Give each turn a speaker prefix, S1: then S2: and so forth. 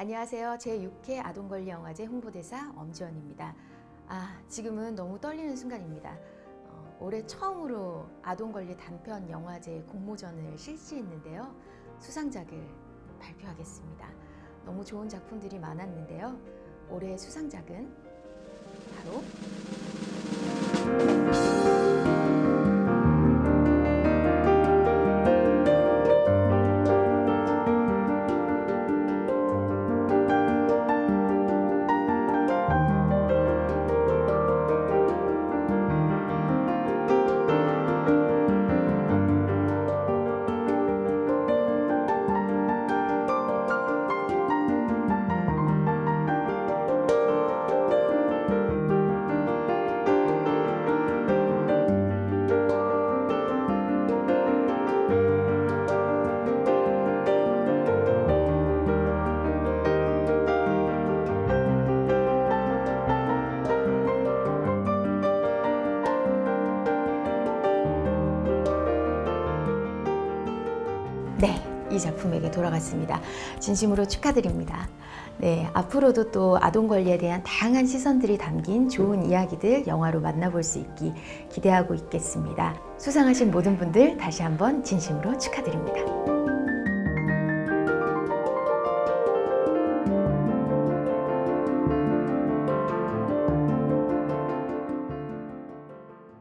S1: 안녕하세요. 제6회 아동권리영화제 홍보대사 엄지원입니다. 아, 지금은 너무 떨리는 순간입니다. 어, 올해 처음으로 아동권리 단편 영화제 공모전을 실시했는데요. 수상작을 발표하겠습니다. 너무 좋은 작품들이 많았는데요. 올해 수상작은 바로 네, 이 작품에게 돌아갔습니다. 진심으로 축하드립니다. 네, 앞으로도 또 아동 권리에 대한 다양한 시선들이 담긴 좋은 이야기들 영화로 만나볼 수 있기 기대하고 있겠습니다. 수상하신 모든 분들 다시 한번 진심으로 축하드립니다.